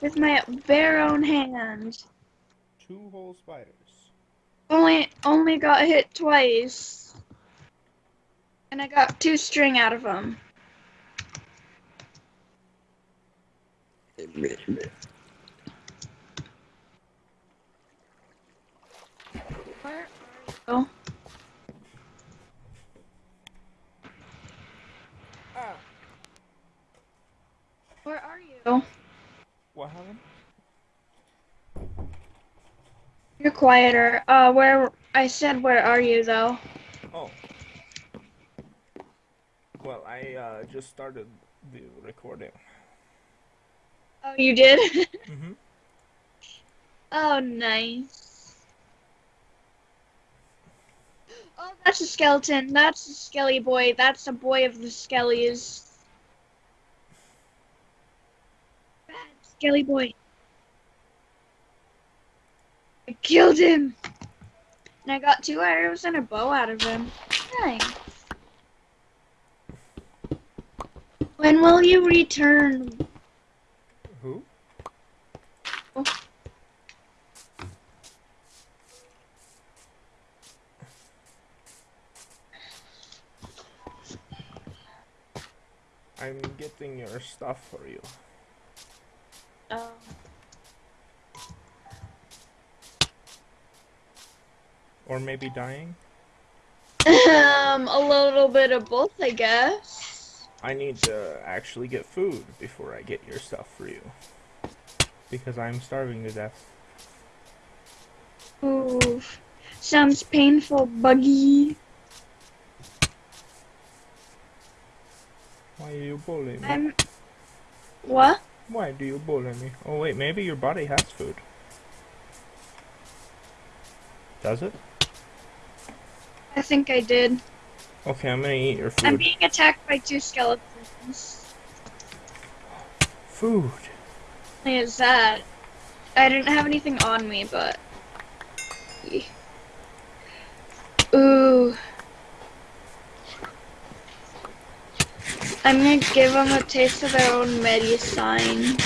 with my bare own hand. Two whole spiders. Only only got hit twice. And I got two string out of them. Where are you? Ah. Where are you? What happened? You're quieter. Uh, where I said, where are you though? Oh. Well, I uh, just started the recording. Oh, you did. Mm-hmm. oh, nice. Oh, that's a skeleton. That's a skelly boy. That's a boy of the skellies. Skelly boy. I killed him. And I got two arrows and a bow out of him. Nice. When will you return? Who? Oh. I'm getting your stuff for you. Oh. Or maybe dying? Um, a little bit of both, I guess. I need to actually get food before I get your stuff for you. Because I'm starving to death. Ooh, sounds painful, Buggy. Why are you bullying me? I'm. What? Why do you bully me? Oh wait, maybe your body has food. Does it? I think I did. Okay, I'm gonna eat your food. I'm being attacked by two skeletons. Food. Only Is that? I didn't have anything on me, but. I'm gonna give them a taste of their own medicine.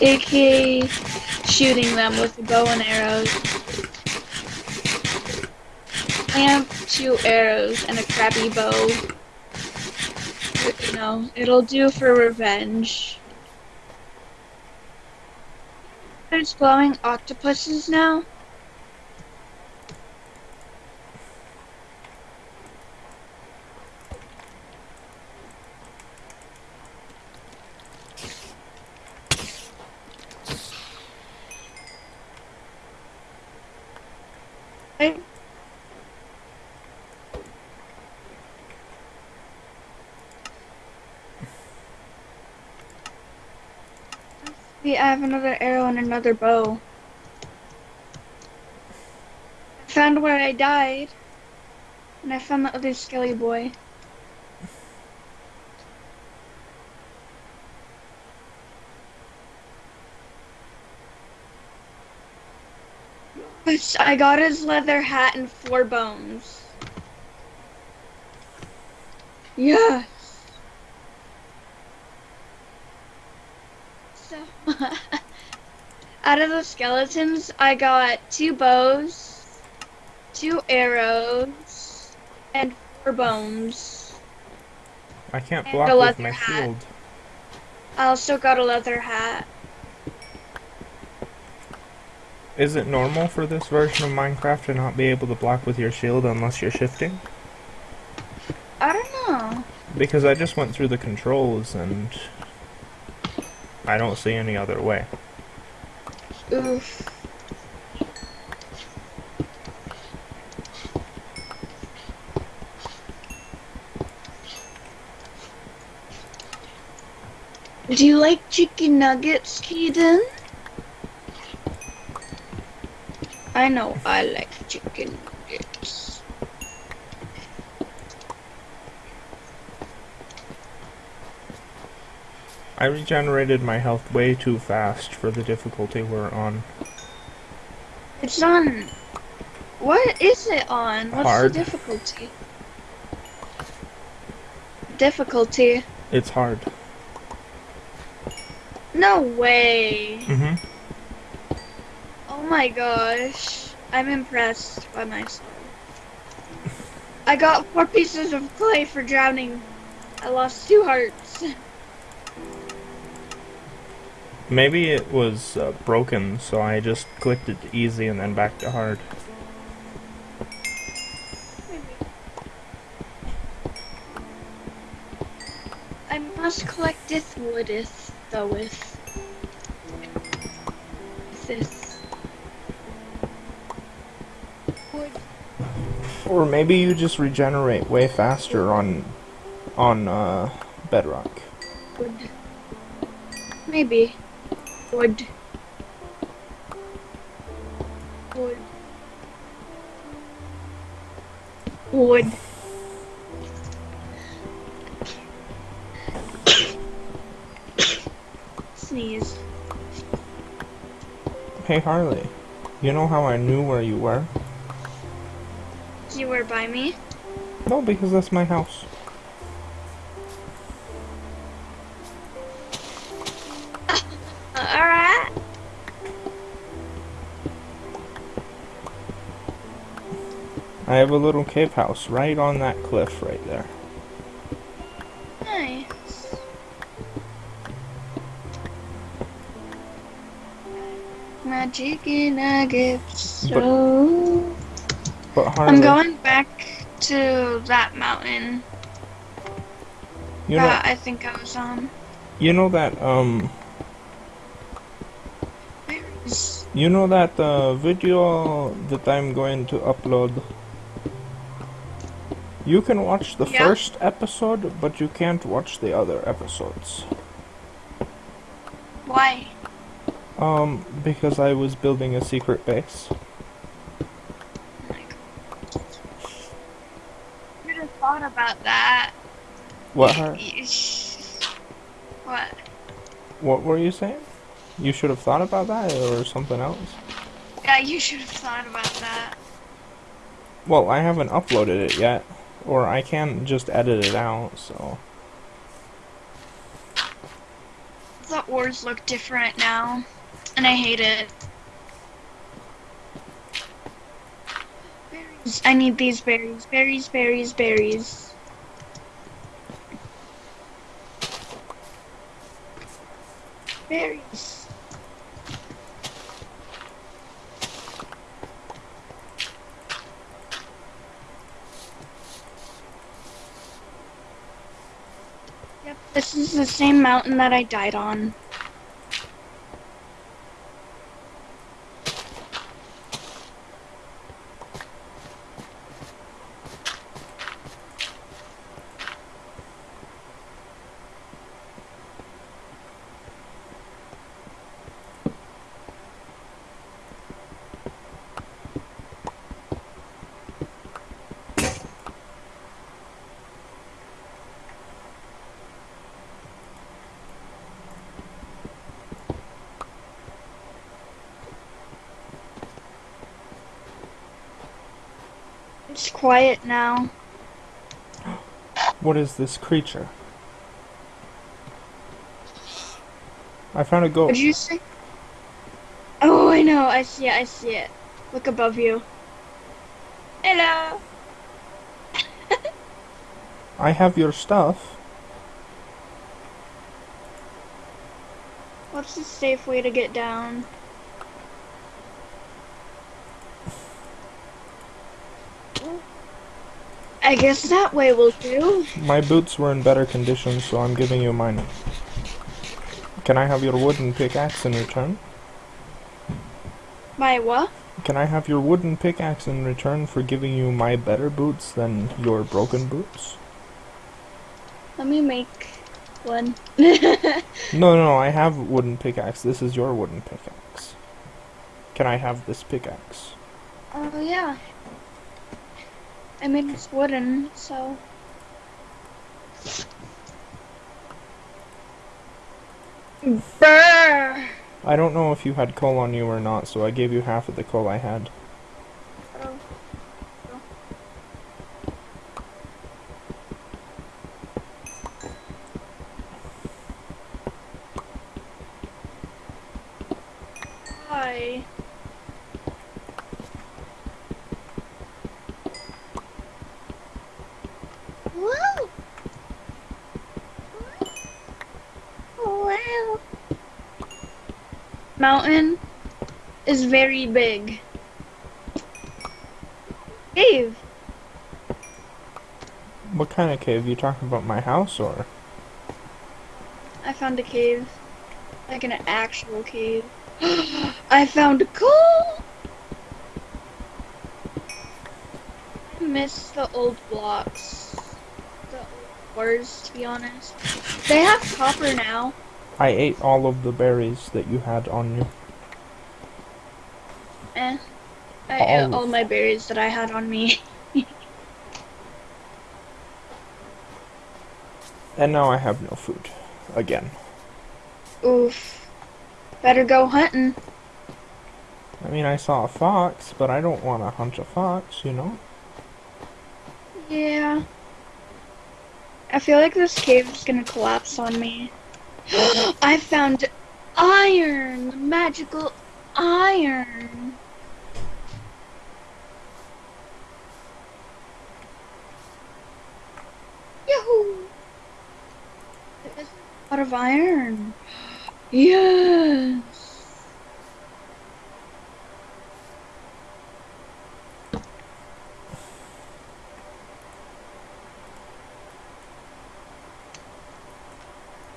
AKA shooting them with a bow and arrows. I have two arrows and a crappy bow. You know, it'll do for revenge. There's glowing octopuses now. Right? Yeah, I have another arrow and another bow. I found where I died. And I found the other skelly boy. I got his leather hat and four bones. Yes. So, out of the skeletons, I got two bows, two arrows, and four bones. I can't block with my hat. shield. I also got a leather hat. Is it normal for this version of Minecraft to not be able to block with your shield unless you're shifting? I don't know. Because I just went through the controls and I don't see any other way. Oof. Do you like chicken nuggets, Keaton? I know I like chicken nuggets. I regenerated my health way too fast for the difficulty we're on. It's on. What is it on? What's Hard. the difficulty? Difficulty. It's hard. No way. Mm-hmm. Oh my gosh. I'm impressed by myself. I got four pieces of clay for drowning. I lost two hearts. Maybe it was uh, broken, so I just clicked it to easy and then back to hard. I must collecteth woodeth thougheth. This. Wood. Or maybe you just regenerate way faster on on uh, bedrock. Wood. Maybe. Wood. Wood. Wood. Sneeze. Hey Harley, you know how I knew where you were? You were by me? No, because that's my house. I have a little cave house right on that cliff right there. Nice. My chicken nuggets. But- So But I'm going back to that mountain you know, that I think I was on. you know that um, you know that uh, video that I'm going to upload. You can watch the Yeah. first episode, but you can't watch the other episodes. Why? Um, because I was building a secret base. Should have thought about that. What? Har- You sh- What? What were you saying? You should have thought about that or something else. Yeah, you should have thought about that. Well, I haven't uploaded it yet, or I can just edit it out. So The ores look different now, and I hate it. Berries. I need these berries. Berries, berries, berries. Berries. This is the same mountain that I died on. Quiet now. what is this creature? I found a goat. What'd you say? Oh, I know. I see it. I see it. Look above you. Hello. I have your stuff. What's the safe way to get down? I guess that way will do. My boots were in better condition, so I'm giving you mine. Can I have your wooden pickaxe in return? My what? Can I have your wooden pickaxe in return for giving you my better boots than your broken boots? Let me make one. No, no, I have wooden pickaxe. This is your wooden pickaxe. Can I have this pickaxe? Oh yeah. I mean it's wooden, so. Brr. I don't know if you had coal on you or not, so I gave you half of the coal I had. Oh. die. Whoa! Wow. Mountain is very big. Cave. What kind of cave? You talking about my house or? I found a cave. Like an actual cave. I found coal! I miss the old blocks. The old ores, to be honest. They have copper now. I ate all of the berries that you had on you. Eh. I All ate all my berries that I had on me. And now I have no food. Again. Oof. Better go hunting. I mean, I saw a fox, but I don't want to hunt a fox, you know? Yeah. I feel like this cave is gonna collapse on me. I found iron! Magical iron! Yahoo! There's a lot of iron. Yes!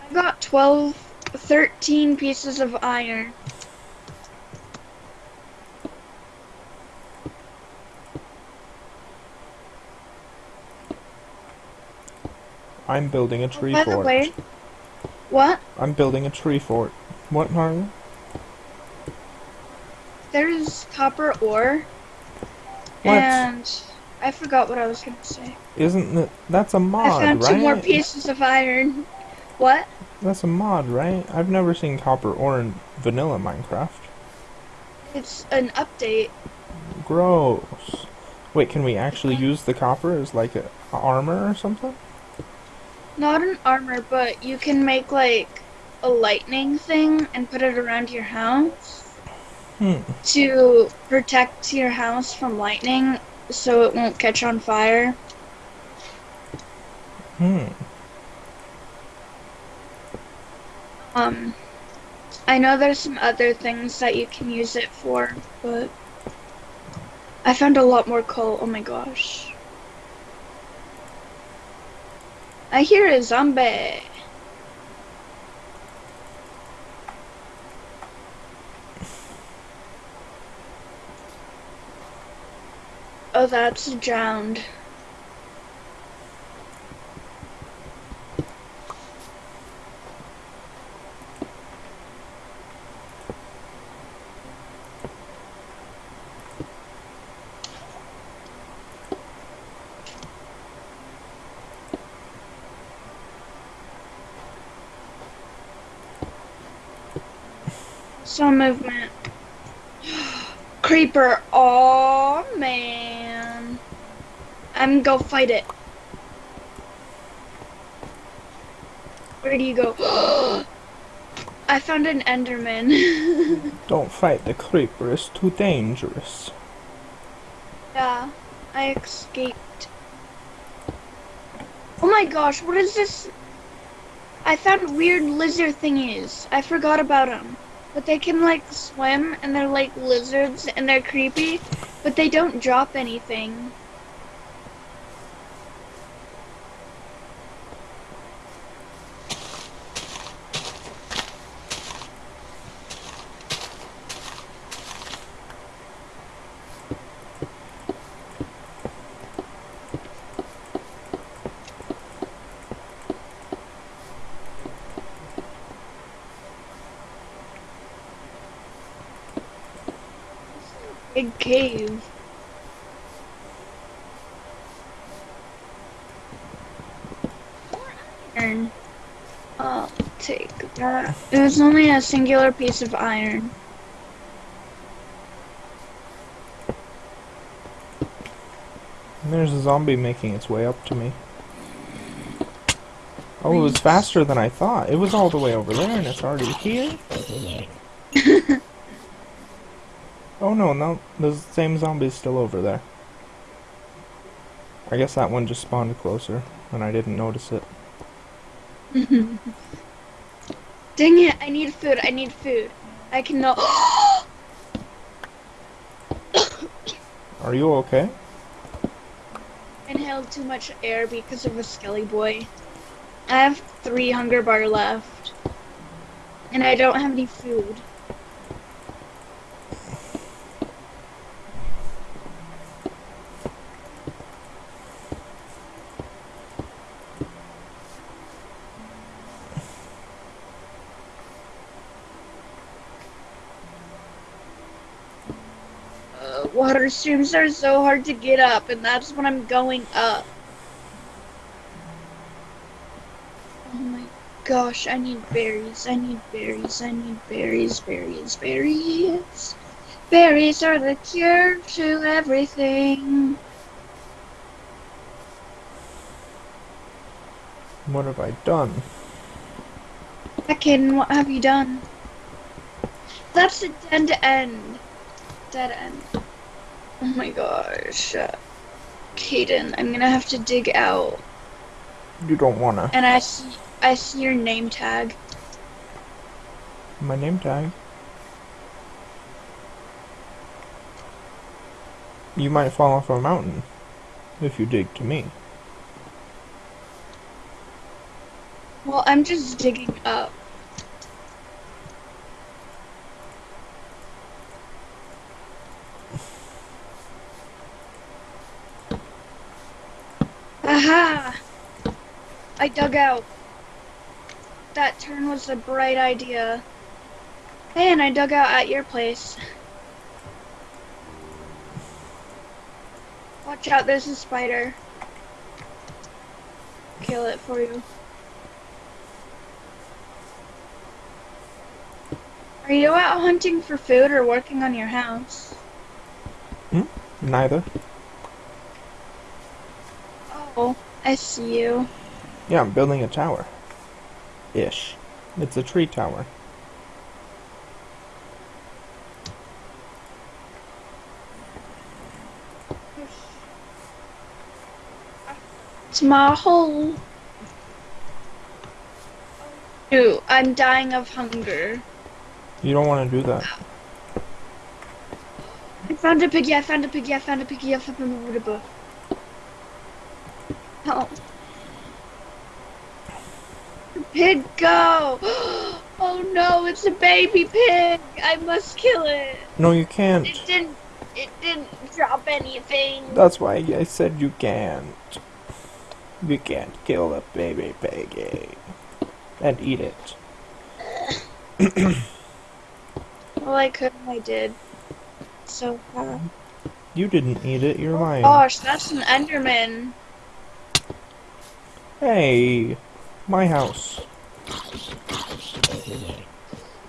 I got 12, 13 pieces of iron. I'm building a tree By fort. way, what? I'm building a tree fort. What, Harley? There's copper ore. What? And I forgot what I was gonna say. Isn't that that's a mod, I found right? two more pieces of iron. What? That's a mod, right? I've never seen copper ore in vanilla Minecraft. It's an update. Gross. Wait, can we actually use the copper as like a armor or something? Not an armor, but you can make like a lightning thing and put it around your house Hmm. to protect your house from lightning so it won't catch on fire. Hmm. Um, I know there's some other things that you can use it for, but I found a lot more coal. Oh my gosh. I hear a zombie. Oh, that's drowned. Some movement. Creeper. Oh man. I'm gonna go fight it. Where do you go? I found an Enderman. Don't fight the creeper, it's too dangerous. yeah, I escaped. Oh my gosh, what is this? I found weird lizard thingies. I forgot about them. But they can like swim and they're like lizards and they're creepy, but they don't drop anything. Big cave. Iron. I'll take that. It was only a singular piece of iron. And there's a zombie making its way up to me. Oh, it was faster than I thought. It was all the way over there and it's already here? Oh no, no, the same zombie's still over there. I guess that one just spawned closer, and I didn't notice it. Dang it, I need food, I need food. I cannot. Are you okay? inhaled too much air because of a skelly boy. I have three hunger bar left. And I don't have any food. Uh, water streams are so hard to get up, and that's when I'm going up. Oh my gosh, I need berries, I need berries, I need berries, berries, berries. Berries are the cure to everything. What have I done? Akin, what have you done? That's a dead end. Dead end. Oh my gosh. Caden, I'm gonna have to dig out. You don't wanna. And I see, I see your name tag. My name tag. You might fall off a mountain if you dig to me. Well, I'm just digging up. I dug out. That turn was a bright idea. Hey, and I dug out at your place. Watch out, there's a spider. Kill it for you. Are you out hunting for food or working on your house? Hmm? Neither. Oh, I see you. Yeah, I'm building a tower. Ish. It's a tree tower. It's my hole. Dude, I'm dying of hunger. You don't want to do that. I found a piggy, I found a piggy, I found a piggy, I found a piggy. Help. Pig, go! Oh no, it's a baby pig! I must kill it! No, you can't. It didn't, it didn't drop anything. That's why I said you can't. You can't kill a baby piggy and eat it. Well, I could I did. So, uh, You didn't eat it, you're lying. gosh, that's an Enderman. Hey, my house.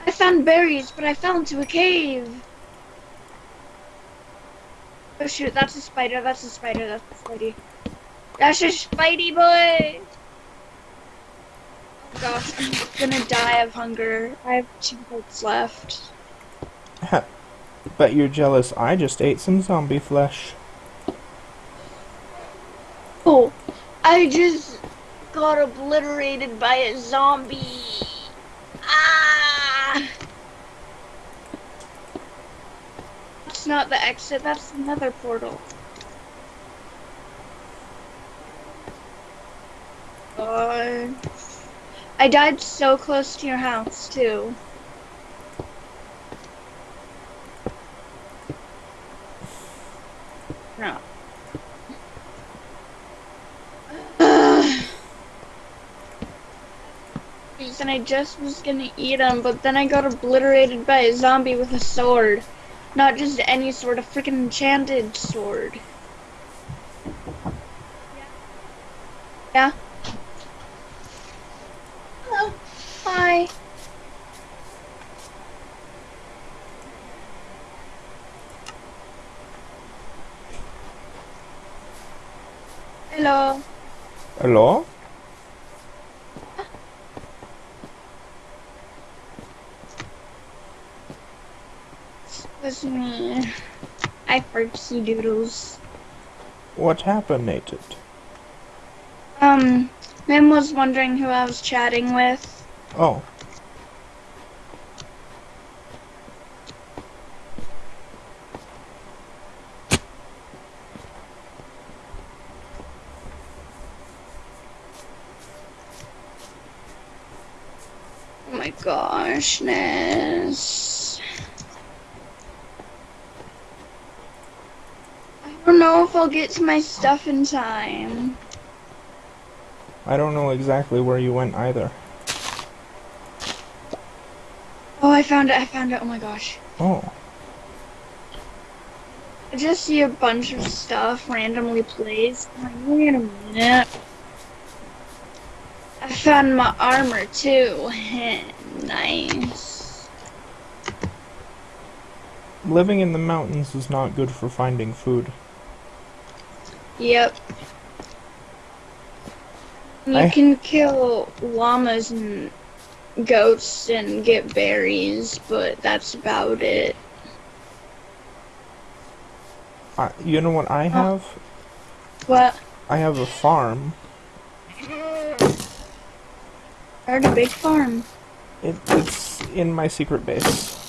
I found berries, but I fell into a cave. Oh shoot, that's a spider, that's a spider, that's a spidey. That's a spidey boy! Oh gosh, I'm gonna die of hunger. I have two hearts left. Bet you're jealous I just ate some zombie flesh. Oh, I just got obliterated by a zombie. Ah! That's not the exit, that's another portal. God. I died so close to your house, too. Just was gonna eat him, but then I got obliterated by a zombie with a sword. Not just any sword, a freaking enchanted sword. Yeah? Hello. Hi. Hello. Hello? was me. I fartsy doodles. What happened, Nathan? Um, Mim was wondering who I was chatting with. Oh. Oh my gosh, Ness. I don't know if I'll get to my stuff in time. I don't know exactly where you went either. Oh, I found it, I found it, oh my gosh. Oh. I just see a bunch of stuff randomly placed. I'm like, wait a minute. I found my armor too. nice. Living in the mountains is not good for finding food. Yep. You I- can kill llamas and goats and get berries, but that's about it. I, you know what I have? What? I have a farm. I heard a big farm. It, it's in my secret base.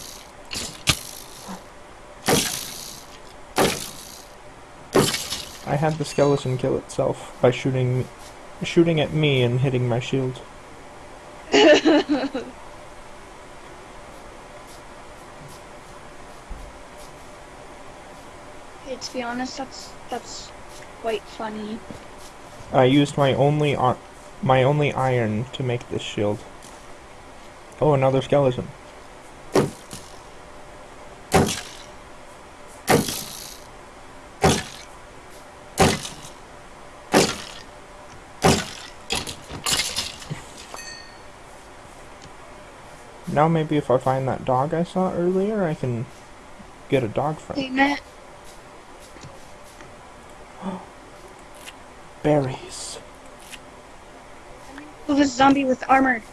I had the skeleton kill itself by shooting shooting at me and hitting my shield. Hey, to be honest, that's that's quite funny. I used my only my only iron to make this shield. Oh, another skeleton. Now maybe if I find that dog I saw earlier, I can get a dog friend. Hey, Matt. Berries. Oh, this zombie with armor.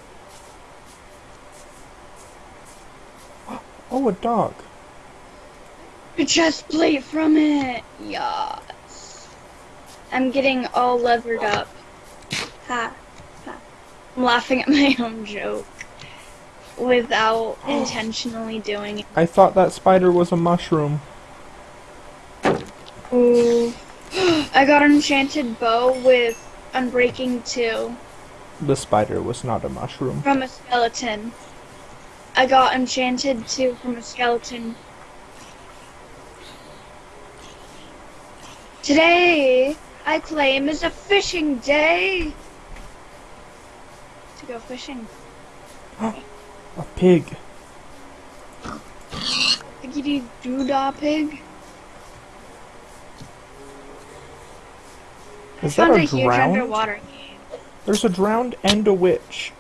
Oh, a dog. A chest plate from it. Yes. I'm getting all leathered up. Ha. ha. I'm laughing at my own joke without intentionally doing it. I thought that spider was a mushroom. Ooh. I got an enchanted bow with Unbreaking 2 The spider was not a mushroom. from a skeleton. I got Enchanted 2 from a skeleton. Today, I claim is a fishing day. To go fishing. A pig. Piggity doodah pig. Is that a a drowned? There's a drowned and a witch.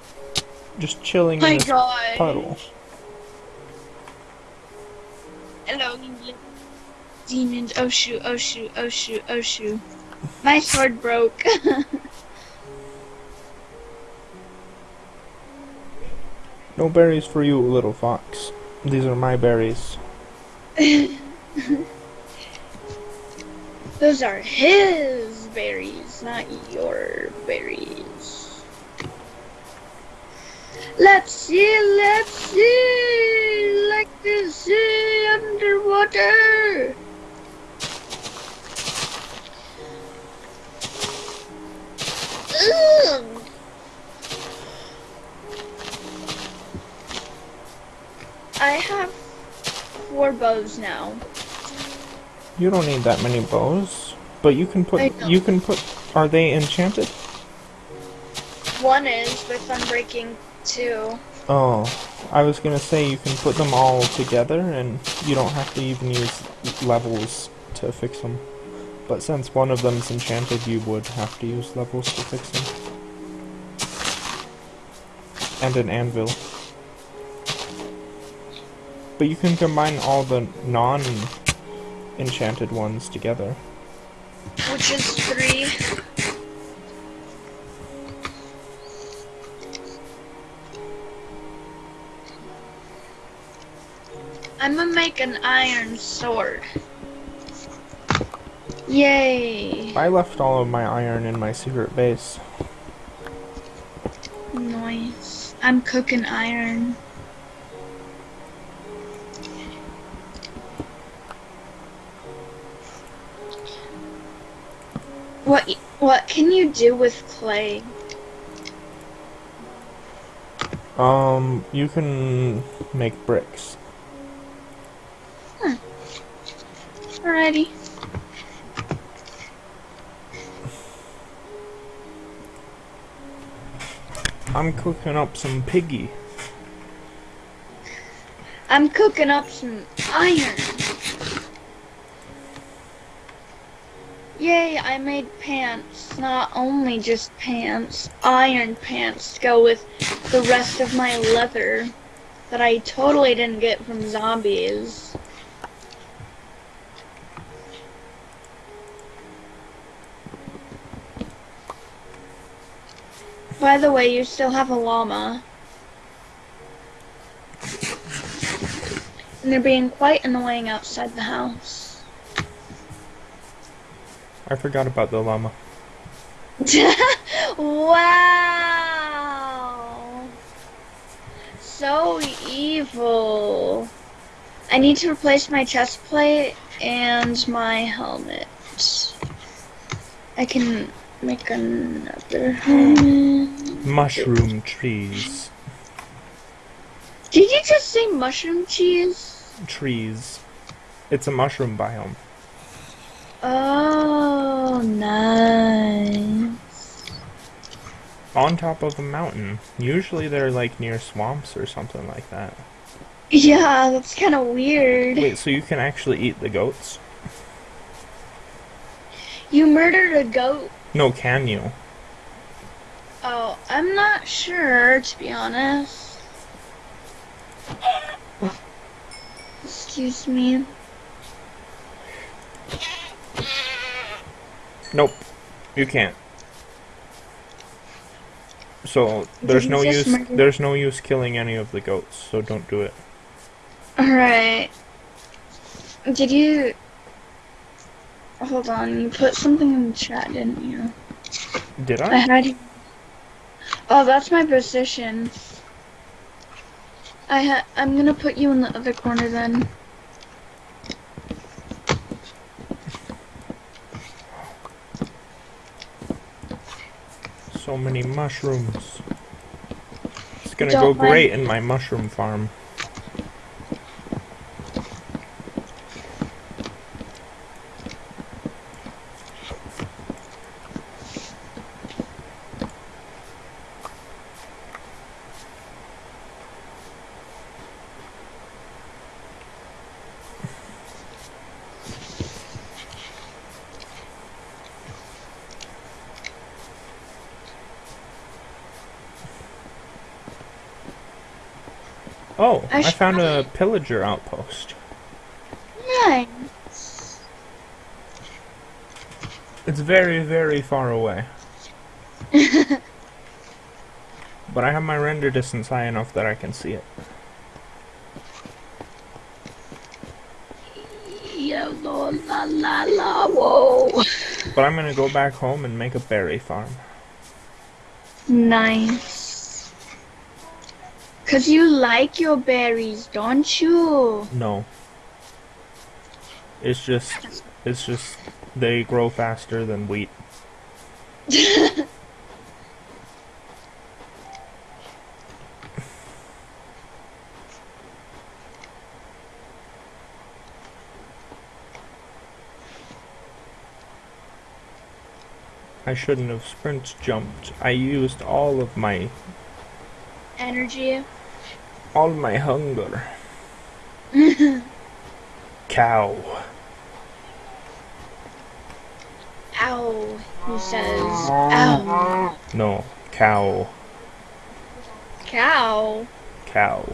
Just chilling My in this god. puddle. Hello, demons. Oh shoot, oh shoot, oh shoot, oh shoot. My sword broke. No berries for you, little fox. These are my berries. Those are his berries, not your berries. Let's see, let's see, like the sea underwater. Ugh. I have four bows now. You don't need that many bows, but you can put. You can put. Are they enchanted? One is with Unbreaking 2. Oh, I was gonna say you can put them all together, and you don't have to even use levels to fix them. But since one of them's enchanted, you would have to use levels to fix them. And an anvil. But you can combine all the non-enchanted ones together. which is three. I'm gonna make an iron sword. Yay! I left all of my iron in my secret base. Nice. I'm cooking iron. What what can you do with clay? Um, you can make bricks. Alrighty. I'm cooking up some piggy. I'm cooking up some iron. Yay, I made pants. Not only just pants, iron pants to go with the rest of my leather that I totally didn't get from zombies. By the way, you still have a llama. And they're being quite annoying outside the house. I forgot about the llama. wow! So evil. I need to replace my chest plate and my helmet. I can make another helmet. Mushroom trees. Did you just say mushroom cheese? Trees. It's a mushroom biome. Oh, nice. On top of a mountain. Usually they're like near swamps or something like that. Yeah, that's kind of weird. Wait, so you can actually eat the goats? You murdered a goat. No, can you? Oh, I'm not sure, to be honest. Excuse me. Nope. You can't. So there's no use there's no use killing any of the goats, so don't do it. Alright. Did you... Hold on, you put something in the chat, didn't you? Did I I? had. Oh, that's my position. I ha I'm gonna put you in the other corner then. So many mushrooms. It's gonna Don't go mind- great in my mushroom farm. Oh, I I found a pillager outpost. Nice. It's very, very far away. But I have my render distance high enough that I can see it. La la la whoa. But I'm gonna go back home and make a berry farm. Nice. Cause you like your berries, don't you? No. It's just, it's just, they grow faster than wheat. I shouldn't have sprint jumped. I used all of my, Energy. All my hunger. Cow. Ow. He says, ow. No, cow. Cow. Cow.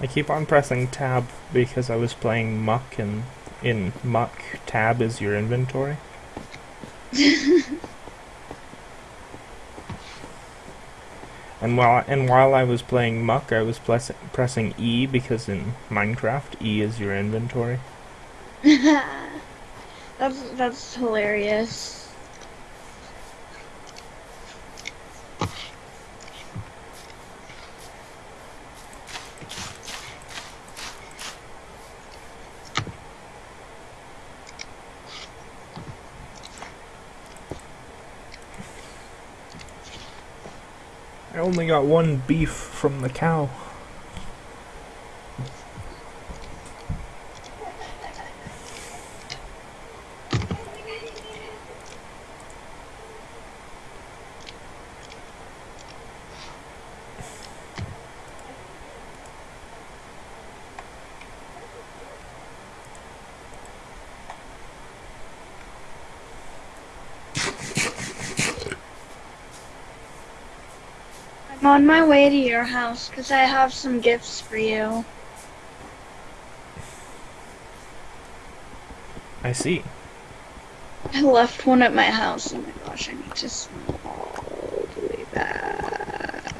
I keep on pressing tab because I was playing Muck and in Muck tab is your inventory. And while and while I was playing Muck, I was press, pressing E because in Minecraft, E is your inventory. that's that's hilarious. Only got one beef from the cow. On my way to your house because I have some gifts for you. I see. I left one at my house. Oh my gosh, I need to smell all the way back.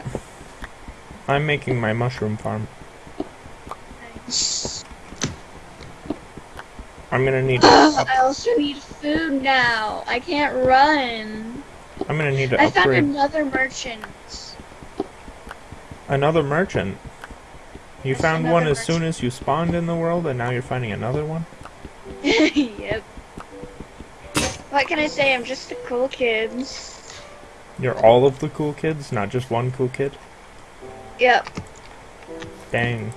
I'm making my mushroom farm. Nice. I'm gonna need. Ugh, I also need food now. I can't run. I'm gonna need to I found another merchant. Another merchant. You found one as soon as you spawned in the world, and now you're finding another one. yep. What can I say? I'm just the cool kid. You're all of the cool kids, not just one cool kid. Yep. Dang.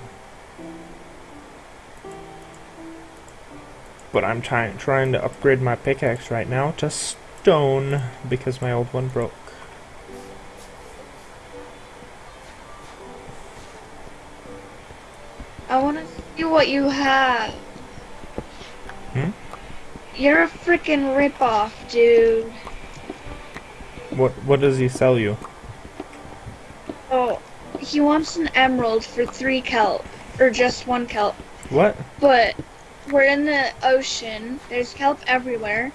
But I'm trying trying to upgrade my pickaxe right now to stone because my old one broke. What you have. Hmm? You're a freaking ripoff, dude. What what does he sell you? Oh, he wants an emerald for three kelp, or just one kelp. What? But we're in the ocean. There's kelp everywhere,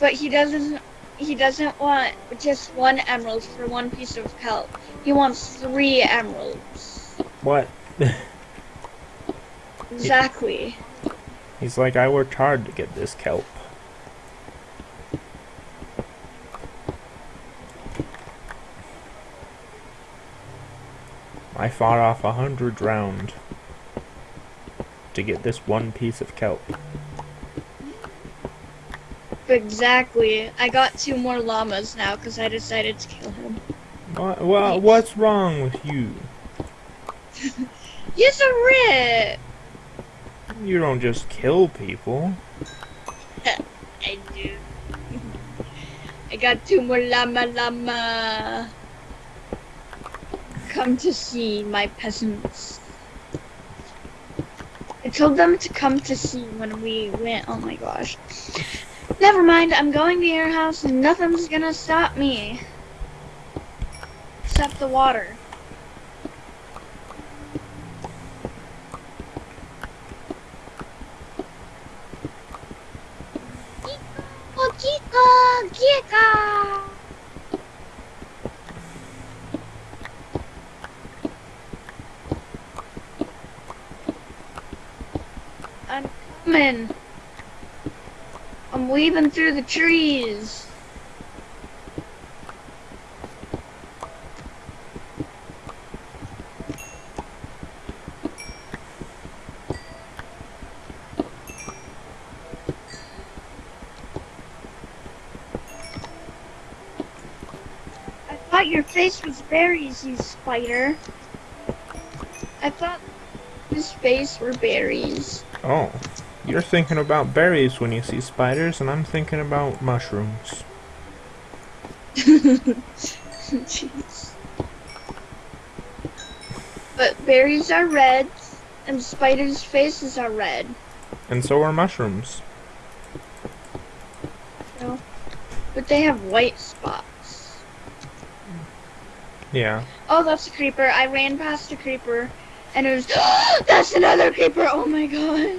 but he doesn't. He doesn't want just one emerald for one piece of kelp. He wants three emeralds. What? Exactly. He's like, I worked hard to get this kelp. I fought off a hundred round to get this one piece of kelp. Exactly. I got two more llamas now because I decided to kill him. What, well, what's wrong with you? He's a rip. You don't just kill people. I do. I got two more llama llama. Come to see my peasants. I told them to come to see when we went. Oh my gosh. Never mind, I'm going to your house and nothing's gonna stop me. Except the water. I'm coming. I'm weaving through the trees. I thought your face was berries, you spider. I thought his face were berries. Oh, you're thinking about berries when you see spiders, and I'm thinking about mushrooms. Jeez. But berries are red, and spiders' faces are red. And so are mushrooms. No. But they have white spots. Yeah. Oh, that's a creeper. I ran past a creeper, and it was—that's another creeper. Oh my gosh.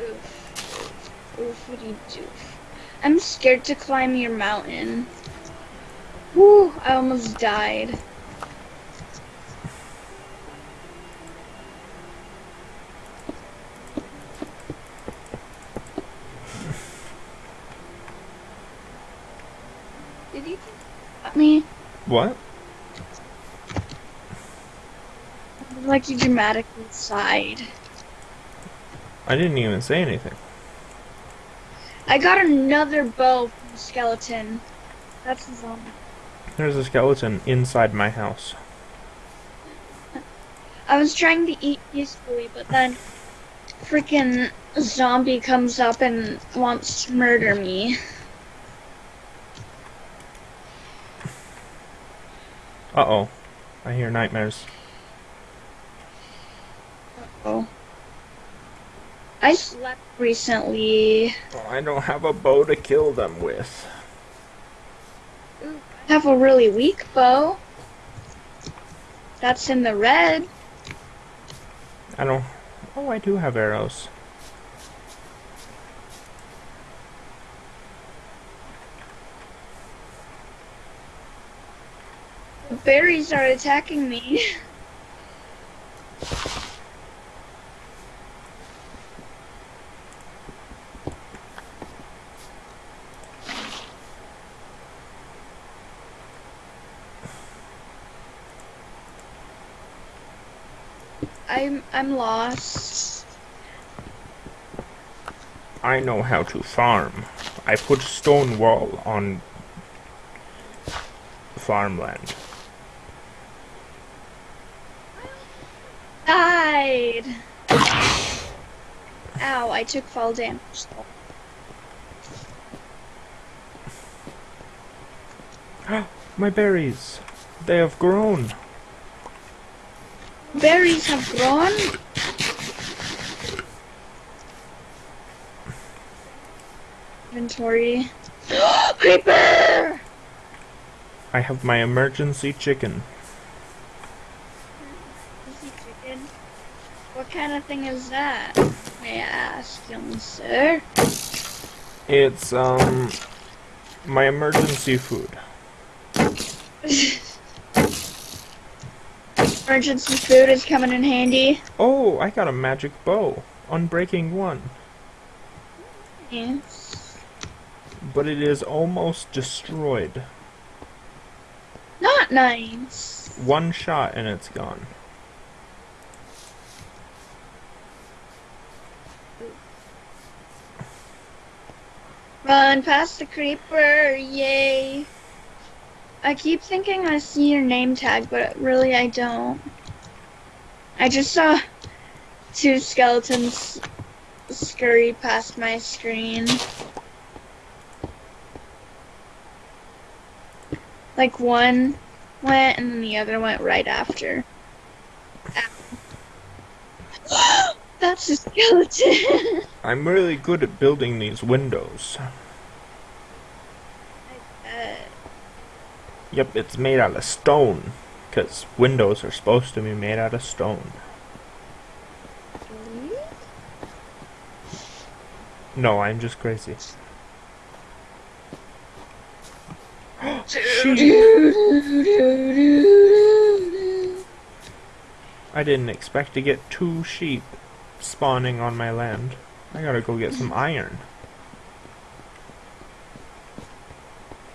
Oof. Oof, what do you do? I'm scared to climb your mountain. Woo, I almost died. Did at me? What? Like you dramatically sighed. I didn't even say anything. I got another bow from the skeleton. That's a zombie. There's a skeleton inside my house. I was trying to eat peacefully, but then freaking zombie comes up and wants to murder me. Uh oh. I hear nightmares. Oh. I slept recently. Oh, I don't have a bow to kill them with. I have a really weak bow. That's in the red. I don't. Oh, I do have arrows. Berries are attacking me. I'm I'm lost. I know how to farm. I put stone wall on farmland. Died. Ow, I took fall damage. My berries. They have grown. Berries have grown. Inventory. Creeper! I have my emergency chicken. Easy chicken. What kind of thing is that? May I ask, young sir? It's um my emergency food. Emergency food is coming in handy. Oh, I got a magic bow. Unbreaking one. Yes. But it is almost destroyed. Not nice. One shot and it's gone. Run past the creeper, yay. I keep thinking I see your name tag, but really I don't. I just saw two skeletons scurry past my screen. Like one went and then the other went right after. Ow. That's a skeleton. I'm really good at building these windows. Yep, it's made out of stone. Because windows are supposed to be made out of stone. No, I'm just crazy. I didn't expect to get two sheep spawning on my land. I gotta go get some iron.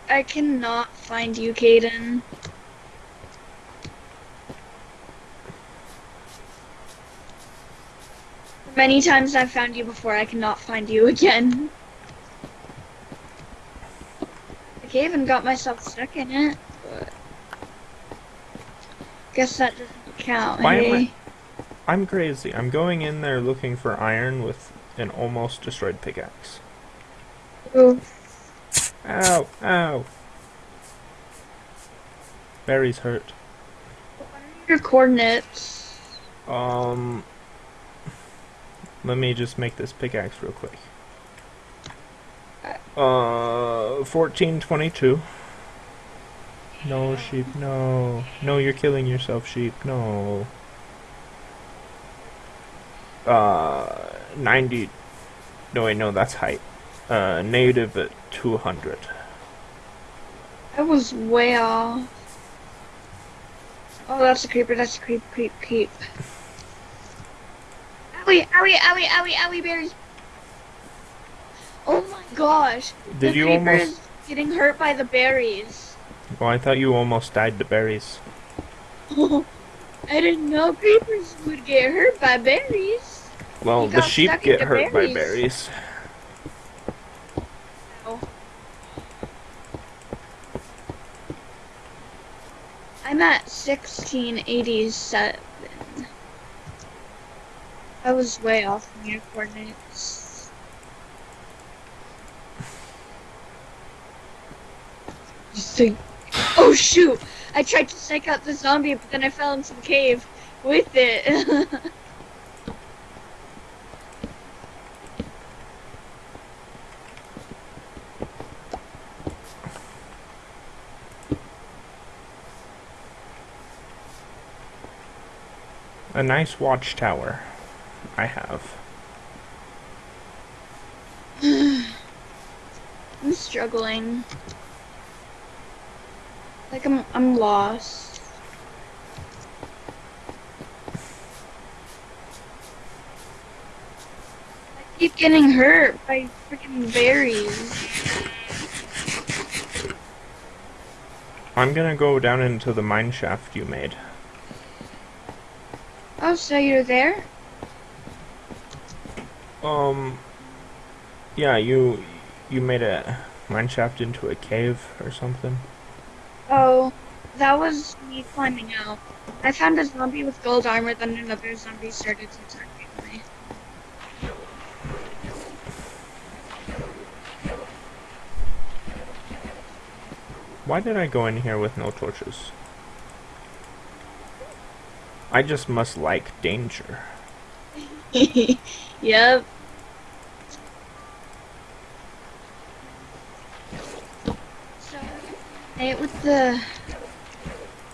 I cannot find you, Caden. Many times I've found you before, I cannot find you again. I even got myself stuck in it, but guess that doesn't count. Why am I- hey? I'm crazy. I'm going in there looking for iron with an almost destroyed pickaxe. Ooh. Ow, ow. Barry's hurt. Your coordinates. Um, let me just make this pickaxe real quick. Uh, 1422. No, sheep, no. No, you're killing yourself, sheep, no. Uh, 90. No, wait, no, that's height. uh, native at 200. I was way off. Oh, that's a creeper. That's a creep, creep, creep. Owie, owie, owie, owie, owie, berries. Oh my gosh. Did the you creeper almost? is getting hurt by the berries. Well, I thought you almost died to berries. I didn't know creepers would get hurt by berries. Well, the sheep get hurt by berries. berries. Oh. I'm at 1687. I was way off from your coordinates. Think? Oh shoot! I tried to psych out the zombie, but then I fell into the cave with it. A nice watchtower. I have. I'm struggling. Like I'm I'm lost. I keep getting hurt by freaking berries. I'm gonna go down into the mine shaft you made. So you're there? Um. Yeah, you you made a mine shaft into a cave or something. Oh, that was me climbing out. I found a zombie with gold armor, then another zombie started attacking me. Why did I go in here with no torches? I just must like danger. yep. So, hey, with the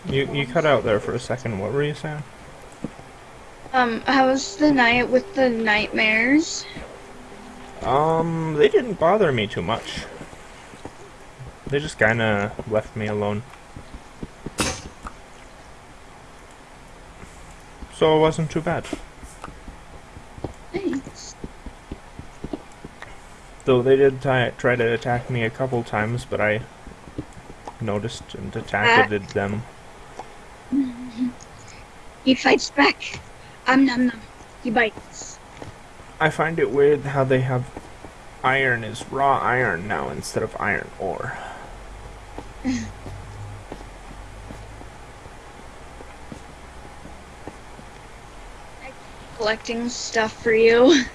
You you cut out there for a second. What were you saying? um, how was the night with the nightmares? Um, they didn't bother me too much. They just kind of left me alone. So it wasn't too bad. Thanks. Though they did try to attack me a couple times, but I noticed and attacked them. He fights back. Um, num num. He bites. I find it weird how they have iron is raw iron now instead of iron ore. Collecting stuff for you.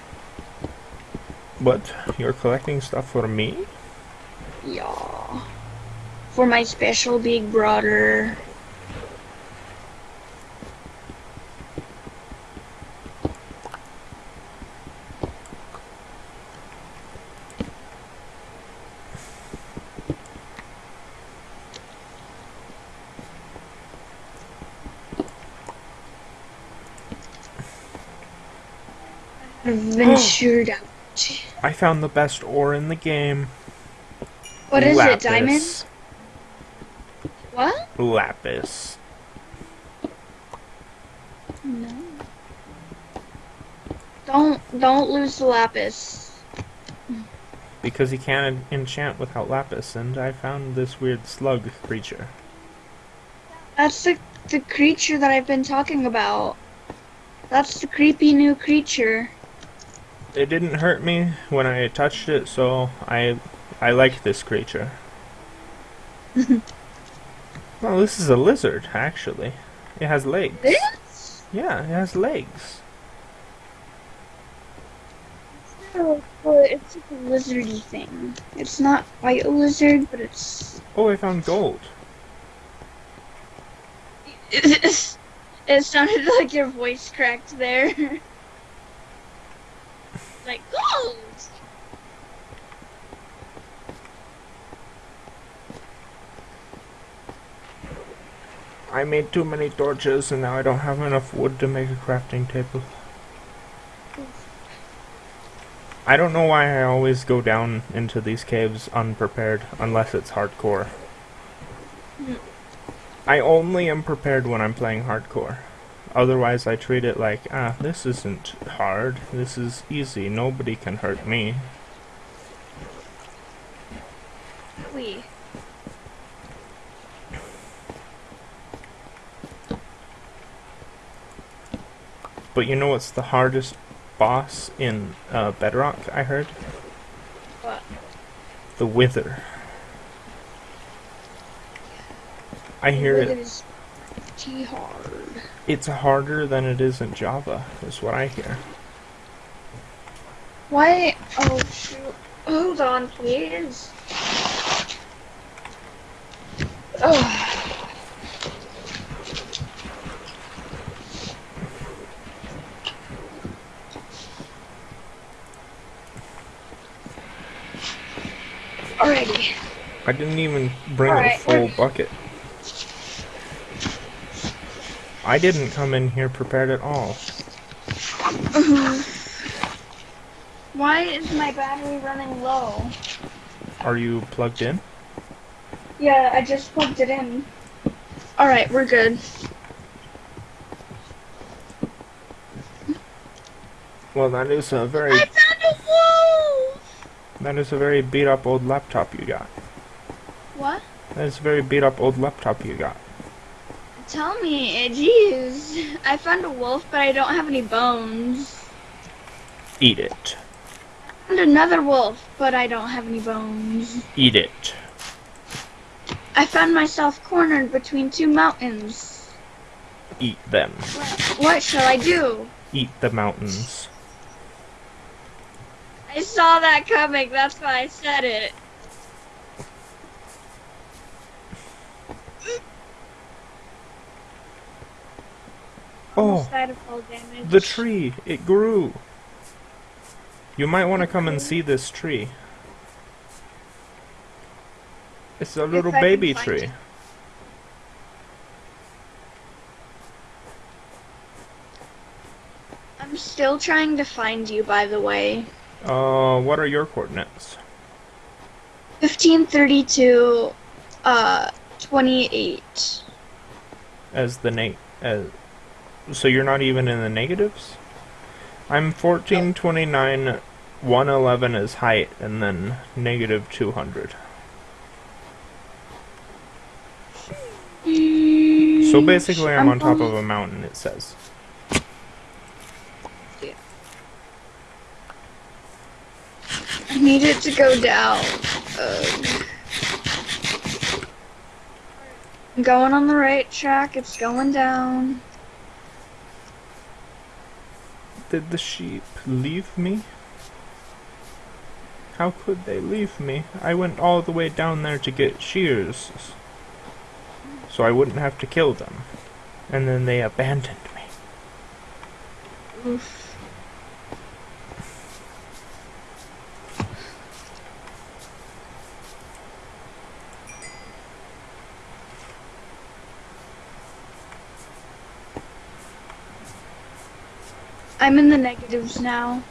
But you're collecting stuff for me? Yeah. For my special big brother. Ventured out. I found the best ore in the game. What is Lapis. it, diamond? What? Lapis. No. Don't don't lose the lapis. Because you can't enchant without lapis, and I found this weird slug creature. That's the the creature that I've been talking about. That's the creepy new creature. It didn't hurt me when I touched it, so I I like this creature. well, this is a lizard, actually. It has legs. Yeah, it has legs. Oh, well, it's like a lizardy thing. It's not quite a lizard, but it's. Oh, I found gold. it sounded like your voice cracked there. like gold. I made too many torches, and now I don't have enough wood to make a crafting table. I don't know why I always go down into these caves unprepared, unless it's hardcore. Hmm. I only am prepared when I'm playing hardcore. Otherwise, I treat it like, ah, this isn't hard. This is easy. Nobody can hurt me. We. But you know what's the hardest boss in uh, Bedrock, I heard? What? The Wither. I hear It it. is pretty hard. It's harder than it is in Java, is what I hear. Why? Oh shoot! Hold on, please. Oh. Alrighty. I didn't even bring a full bucket. I didn't come in here prepared at all. Mm-hmm. Why is my battery running low? Are you plugged in? Yeah, I just plugged it in. Alright, we're good. Well, that is a very I found a wolf! that is a very beat up old laptop you got. What? That is a very beat up old laptop you got. Tell me, jeez. I found a wolf, but I don't have any bones. Eat it. found another wolf, but I don't have any bones. Eat it. I found myself cornered between two mountains. Eat them. What shall I do? Eat the mountains. I saw that coming, that's why I said it. Oh, Almost of fall damage. the tree. It grew. You might want to come and see this tree. It's a little baby tree. it. I'm still trying to find you, by the way. Uh, what are your coordinates? 1532, uh, 28. As the name, as so you're not even in the negatives? I'm 1429 111 is height and then negative 200. So basically I'm, on top of a mountain it says. Yeah. I need it to go down. Ugh. I'm going on the right track. It's going down. Did the sheep leave me? How could they leave me? I went all the way down there to get shears. So I wouldn't have to kill them. And then they abandoned me. Oof. I'm in the negatives now.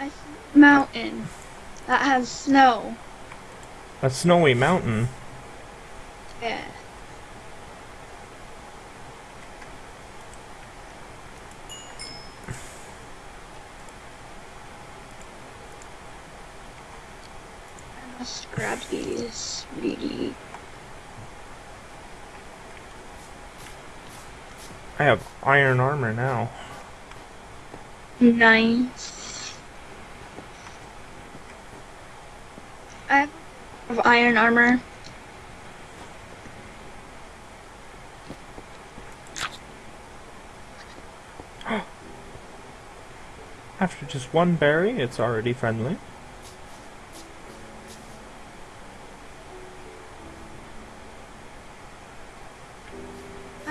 I see a mountain that has snow. A snowy mountain. Yeah. Must grab these really. I have iron armor now. Nice. I have iron armor. After just one berry, it's already friendly.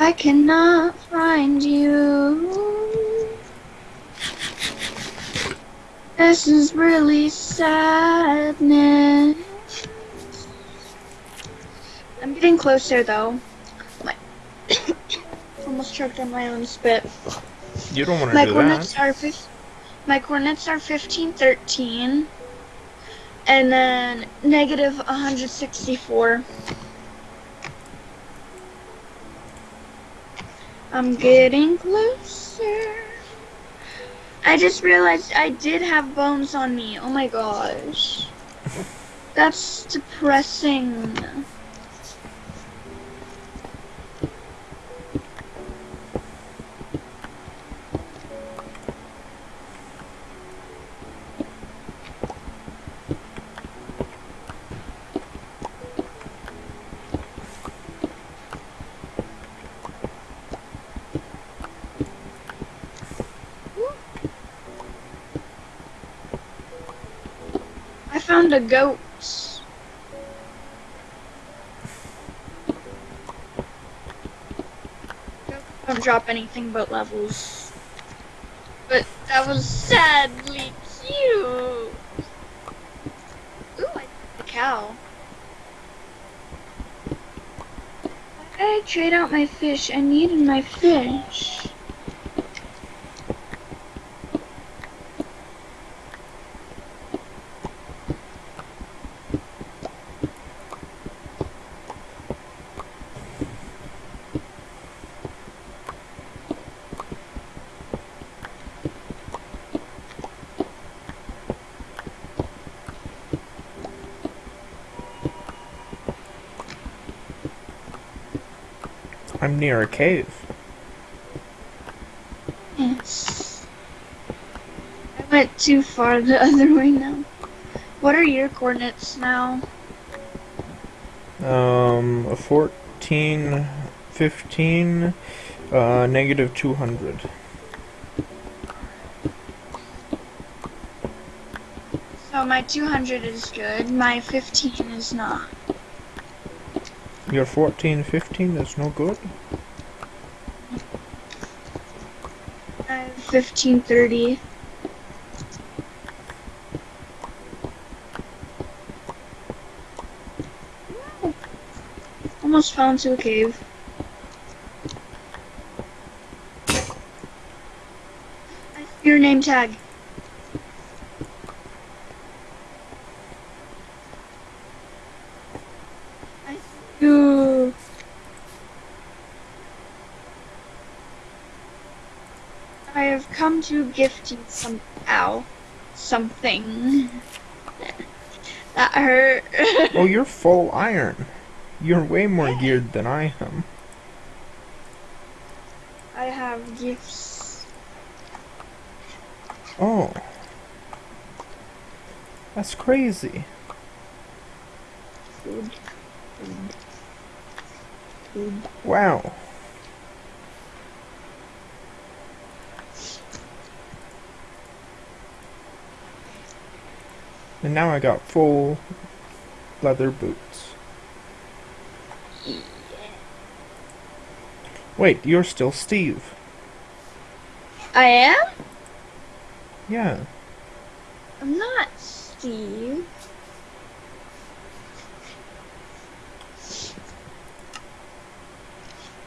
I cannot find you. This is really sadness. I'm getting closer though. My almost choked on my own spit. You don't want to my do coordinates that. Are my coordinates are 1513 and then negative 164. I'm getting closer. I just realized I did have bones on me. Oh my gosh. That's depressing. Goat. Goats Don't drop anything but levels. But that was sadly cute. Ooh, I a cow. I trade out my fish? I needed my fish. I'm near a cave. Yes. I went too far the other way now. What are your coordinates now? Um, a 14, 15, uh, negative 200. So my 200 is good, my 15 is not. Your 14, 15 is no good? I have 1530. Almost fell into a cave. Your name tag. I see you. I have come to gift you some ow something. that hurt. Oh, you're full iron. You're way more geared than I am. I have gifts. Oh. That's crazy. Food. Food. Food. Wow. And now I got full leather boots. Wait, you're still Steve. I am? Yeah. I'm not Steve.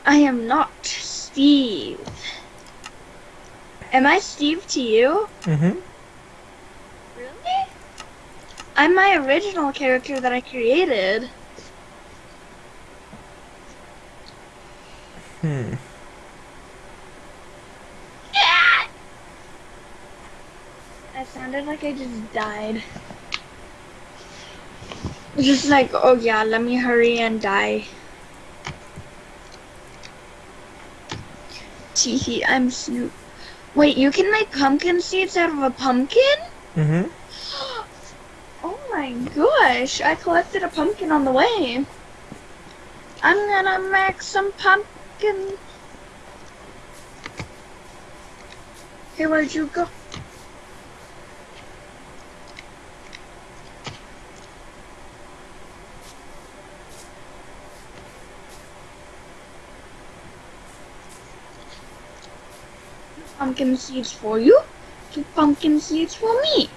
I am not Steve. Am I Steve to you? Mm-hmm. I'm my original character that I created. Hmm. Yeah! I sounded like I just died. Just like, oh yeah, let me hurry and die. Teehee, I'm Snoop. Wait, you can make pumpkin seeds out of a pumpkin? Mm-hmm. Gosh, I collected a pumpkin on the way. I'm gonna make some pumpkin. Hey, where'd you go? Pumpkin seeds for you, two pumpkin seeds for me.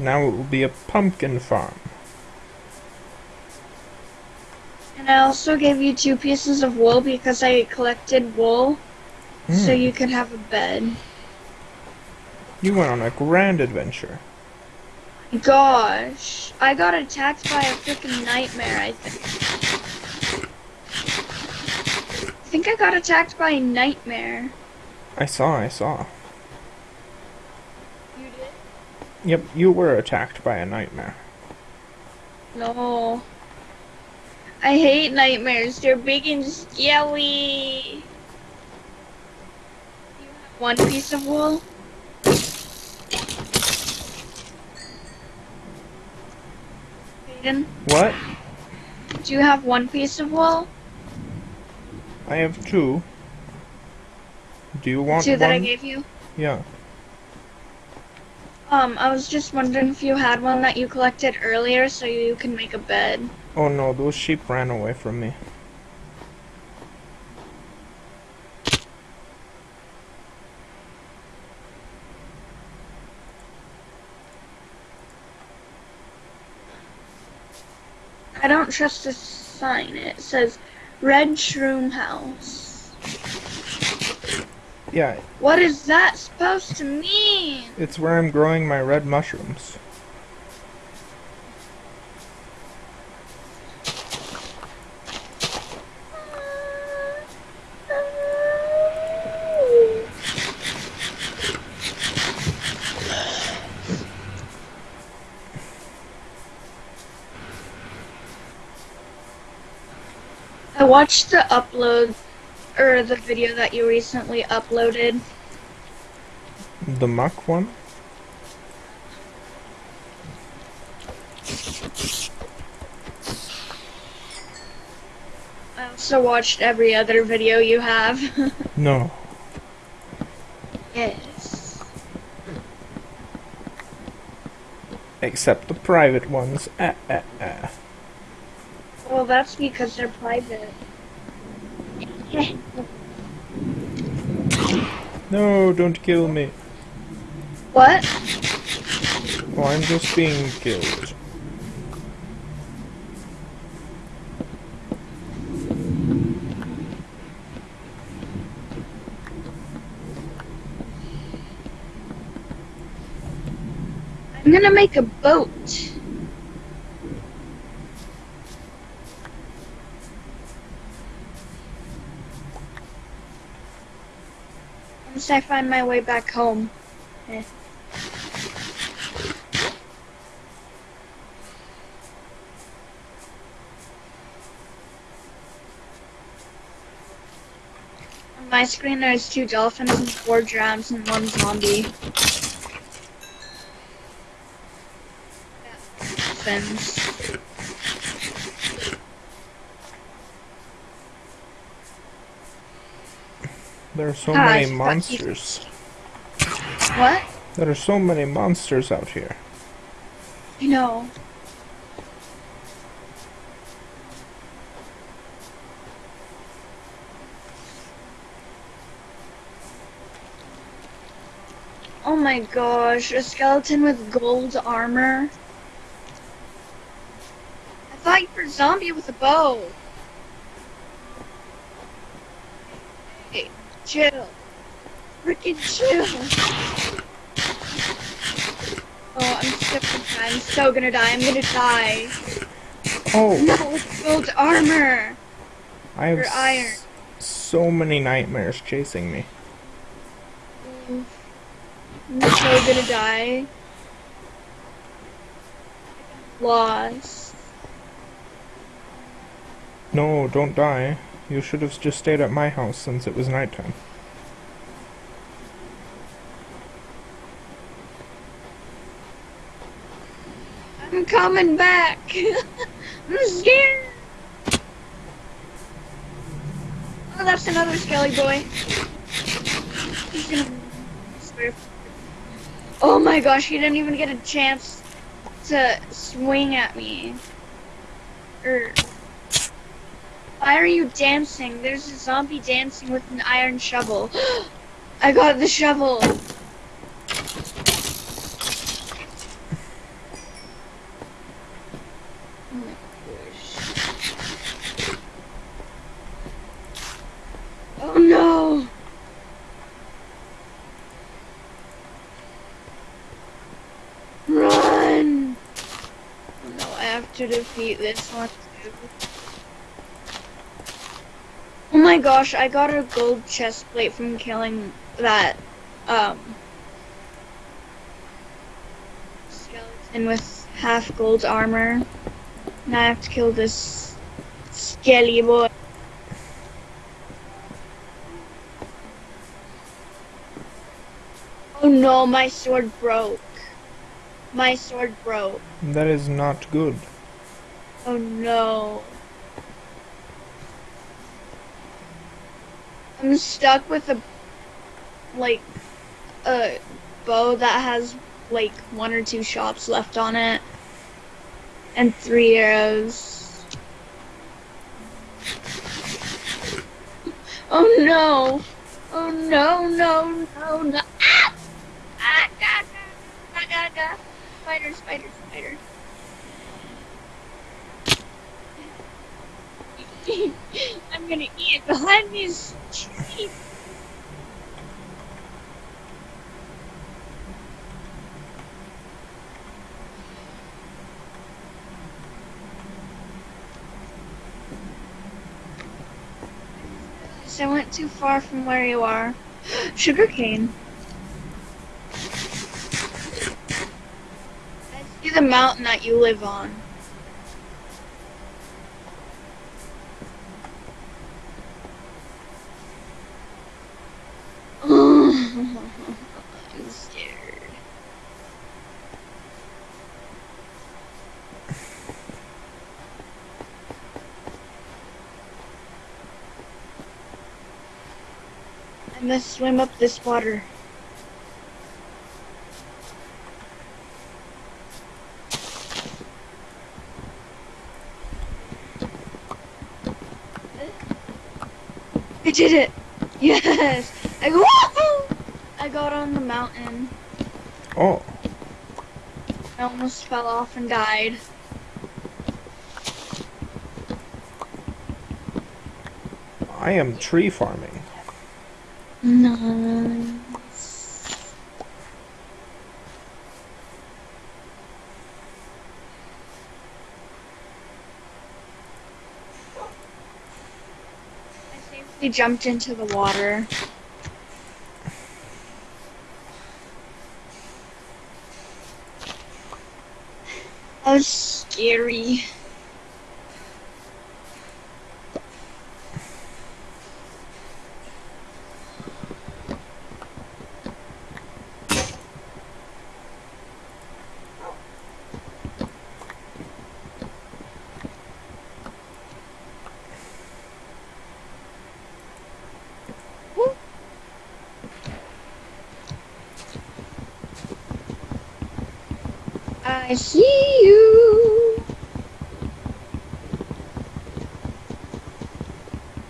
Now it will be a pumpkin farm. And I also gave you two pieces of wool because I collected wool so Hmm. you could have a bed. You went on a grand adventure. Gosh, I got attacked by a freaking nightmare, I think. I think I got attacked by a nightmare. I saw, I saw. You did? Yep, you were attacked by a nightmare. No. I hate nightmares. They're big and scary. You have one piece of wool? Aiden, What? do you have one piece of wool? I have two. Do you want Two that I gave you? Yeah. Um, I was just wondering if you had one that you collected earlier so you can make a bed. Oh no, those sheep ran away from me. I don't trust this sign. It says Red Shroom House. Yeah, What is that supposed to mean? it's where I'm growing my red mushrooms. I watched the upload or the video that you recently uploaded. The muck one? I also watched every other video you have. No. yes. Except the private ones. Ah, ah, ah. Well, that's because they're private. No, don't kill me. what? Oh, I'm just being killed. I'm gonna make a boat. I find my way back home. Eh. On my screen there's two dolphins and four drowns and one zombie. Dolphins. There are so Ah, many monsters. What? There are so many monsters out here. You know. Oh my gosh, a skeleton with gold armor. I thought you were a zombie with a bow. Hey, chill. Freaking chill. Oh, I'm so gonna die. I'm so gonna die. I'm gonna die. Oh, No, it's gold armor. I have iron. so many nightmares chasing me. I'm so gonna die. Lost. No, don't die. You should have just stayed at my house since it was nighttime. I'm coming back. I'm scared. Oh, that's another skelly boy. Oh my gosh, he didn't even get a chance to swing at me. Er. Why are you dancing? There's a zombie dancing with an iron shovel. I got the shovel. Oh no! Run! Oh no, I have to defeat this one too. Oh my gosh, I got a gold chest plate from killing that, um, skeleton with half gold armor. Now I have to kill this skelly boy. Oh no, my sword broke. My sword broke. That is not good. Oh no. I'm stuck with a like a bow that has like one or two shots left on it and three arrows. Oh no. Oh no no no no ah! Ah, ah, ah, ah, ah, ah. Spider, spider, spider. I'm gonna eat it behind these trees. I went too far from where you are. Sugarcane. I see the mountain that you live on. I'm scared. I must swim up this water. I did it! Yes! I woohoo! I got on the mountain. Oh, I almost fell off and died. I am tree farming. Nice. I safely jumped into the water. Was scary. I see you.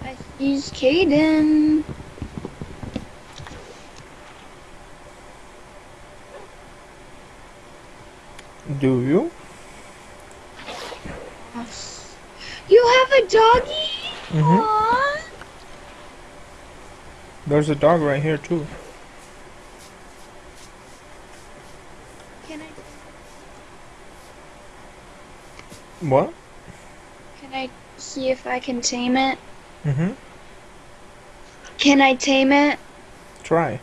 I sees Caden. Do you? You have a doggy? Mhm. Aww. There's a dog right here too. What? can I see if I can tame it? Mhm. Can I tame it? Try.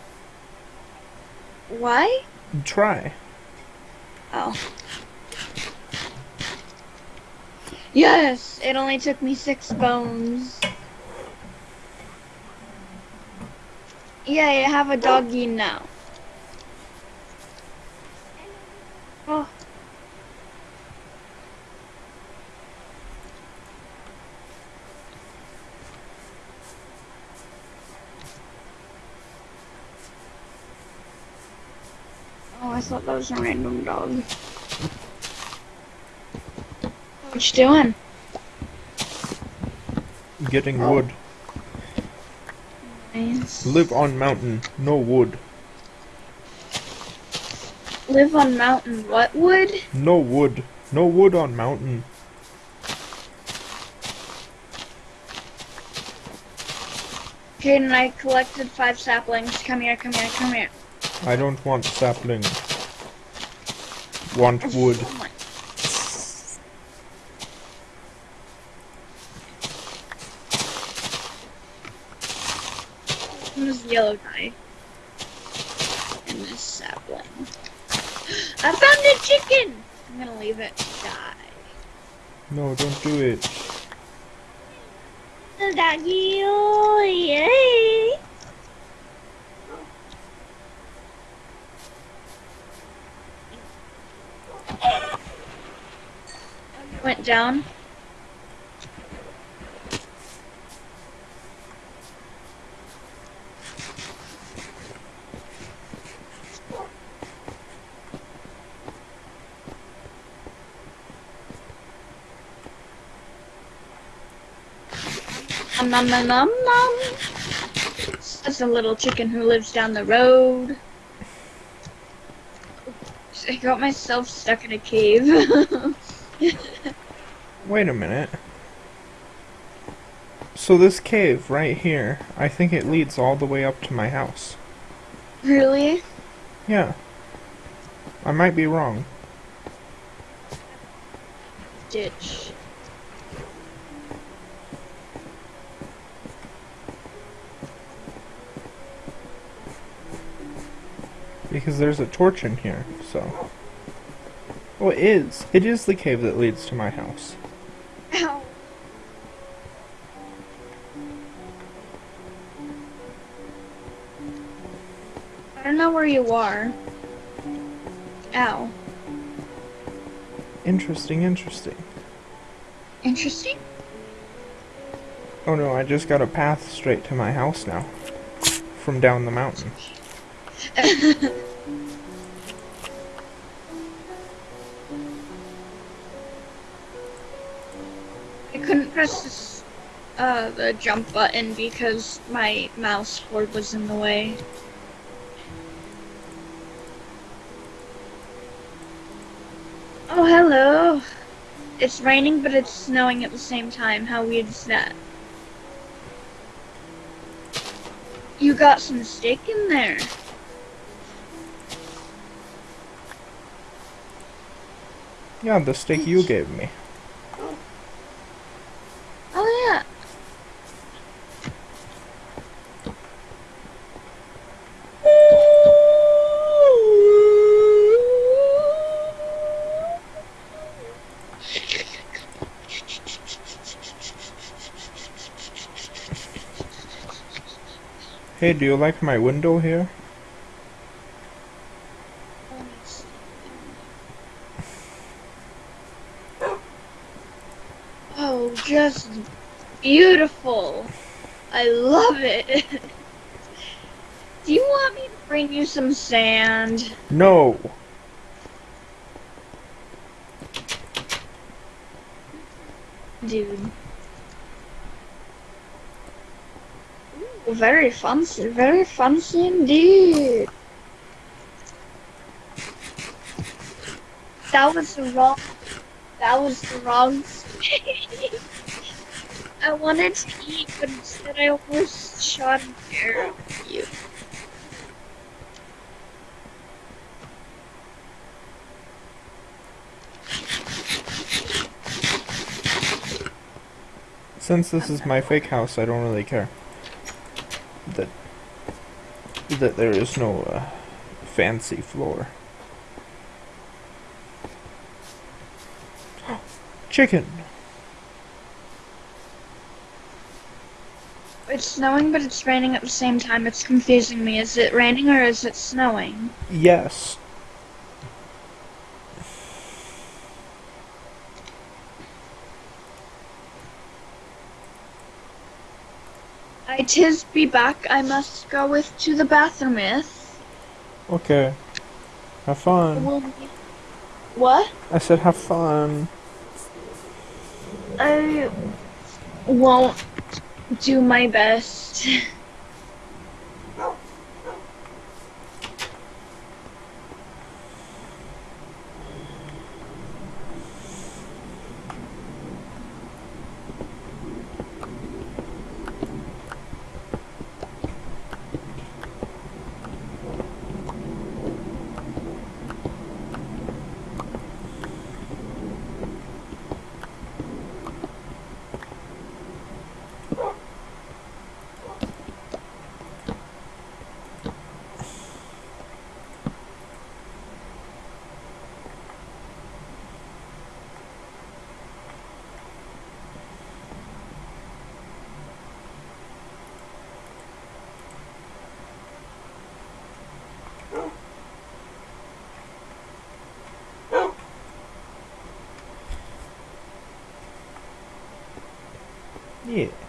Why? Try. Oh. Yes, it only took me six bones. Yeah, I have a doggy now. that was a random dog. What you doing? Getting oh. wood. Nice. Live on mountain, no wood. Live on mountain, what wood? No wood. No wood on mountain. Kaden, I collected five saplings. Come here, come here, come here. I don't want saplings. Want wood. Who's the yellow guy? And this sapling. I found a chicken! I'm gonna leave it to die. No, don't do it. The doggy, oh, yay! Went down. Nom nom nom nom. That's a little chicken who lives down the road. I got myself stuck in a cave. Wait a minute. So this cave right here, I think it leads all the way up to my house. really? Yeah. I might be wrong. Ditch. Because there's a torch in here, so. Oh, it is. It is the cave that leads to my house. You are. Ow. Interesting, interesting. Interesting. Oh no, I just got a path straight to my house now. From down the mountain. I couldn't press this, uh, the jump button because my mouse cord was in the way. It's raining, but it's snowing at the same time. How weird is that? You got some steak in there. Yeah, the steak you gave me. Oh, yeah. Hey, do you like my window here? Oh, just beautiful. I love it. Do you want me to bring you some sand? No! Dude. Very fancy, very fancy indeed. That was the wrong. That was the wrong. I wanted to eat, but instead I almost shot an arrow at you. Since this is my fake house, I don't really care. That there is no uh, fancy floor. Chicken. It's snowing, but it's raining at the same time. It's confusing me. Is it raining or is it snowing? Yes. I tis be back. I must go with to the bathroometh. Okay. Have fun. What? I said have fun. I won't do my best. Yeah.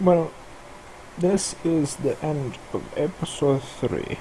Well, this is the end of episode 3.